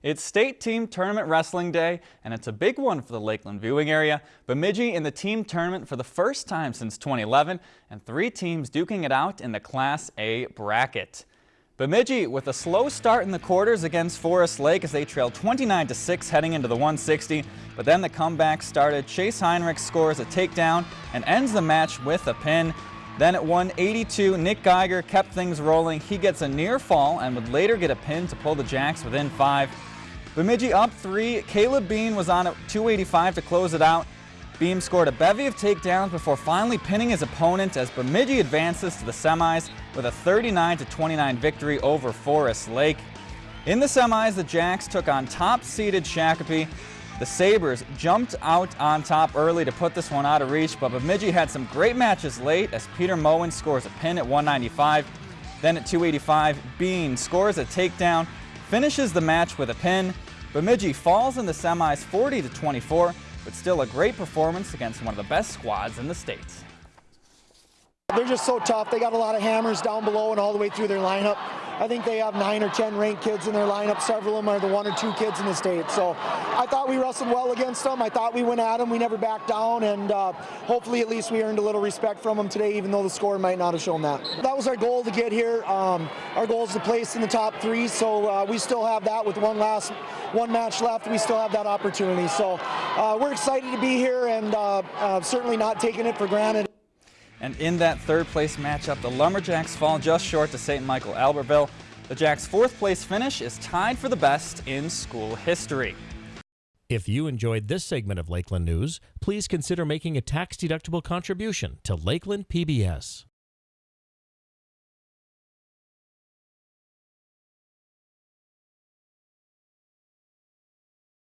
It's State Team Tournament Wrestling Day, and it's a big one for the Lakeland viewing area. Bemidji in the team tournament for the first time since 2011, and three teams duking it out in the Class A bracket. Bemidji with a slow start in the quarters against Forest Lake as they trailed 29 to 6 heading into the 160, but then the comeback started. Chase Heinrich scores a takedown and ends the match with a pin. Then at 182, Nick Geiger kept things rolling. He gets a near fall and would later get a pin to pull the Jacks within five. Bemidji up three. Caleb Bean was on at 285 to close it out. Bean scored a bevy of takedowns before finally pinning his opponent as Bemidji advances to the semis with a 39-29 victory over Forest Lake. In the semis, the Jacks took on top-seeded Shakopee. The Sabres jumped out on top early to put this one out of reach, but Bemidji had some great matches late as Peter Moen scores a pin at 195. Then at 285, Bean scores a takedown, finishes the match with a pin. Bemidji falls in the semis 40 to 24, but still a great performance against one of the best squads in the state. They're just so tough. They got a lot of hammers down below and all the way through their lineup. I think they have nine or 10 ranked kids in their lineup. Several of them are the one or two kids in the state. So I thought we wrestled well against them. I thought we went at them. We never backed down. And uh, hopefully at least we earned a little respect from them today, even though the score might not have shown that. That was our goal to get here. Um, our goal is to place in the top three. So uh, we still have that with one last one match left. We still have that opportunity. So uh, we're excited to be here and uh, uh, certainly not taking it for granted. And in that third place matchup, the Lumberjacks fall just short to St. Michael Albertville. The Jacks' fourth place finish is tied for the best in school history. If you enjoyed this segment of Lakeland News, please consider making a tax-deductible contribution to Lakeland PBS.